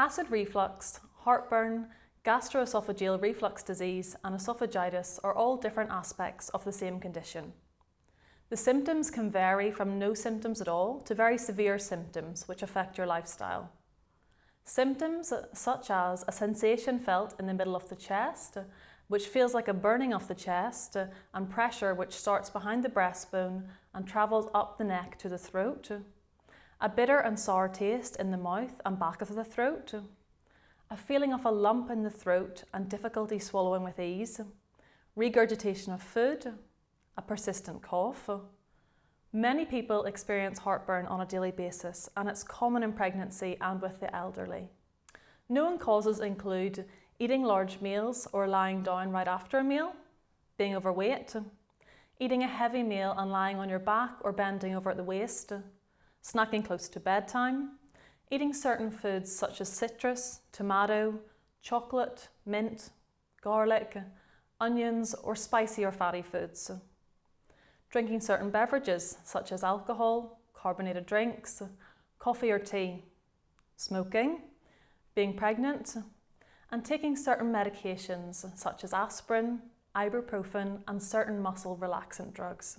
Acid reflux, heartburn, gastroesophageal reflux disease and esophagitis are all different aspects of the same condition. The symptoms can vary from no symptoms at all to very severe symptoms which affect your lifestyle. Symptoms such as a sensation felt in the middle of the chest, which feels like a burning of the chest, and pressure which starts behind the breastbone and travels up the neck to the throat, a bitter and sour taste in the mouth and back of the throat, a feeling of a lump in the throat and difficulty swallowing with ease, regurgitation of food, a persistent cough. Many people experience heartburn on a daily basis and it's common in pregnancy and with the elderly. Known causes include eating large meals or lying down right after a meal, being overweight, eating a heavy meal and lying on your back or bending over at the waist, snacking close to bedtime, eating certain foods such as citrus, tomato, chocolate, mint, garlic, onions or spicy or fatty foods, drinking certain beverages such as alcohol, carbonated drinks, coffee or tea, smoking, being pregnant, and taking certain medications such as aspirin, ibuprofen and certain muscle relaxant drugs.